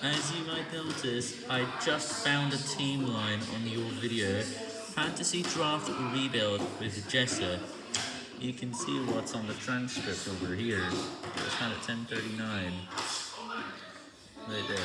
As you might notice, I just found a team line on your video, Fantasy Draft Rebuild with Jessa. You can see what's on the transcript over here. It was found at 1039. Right there.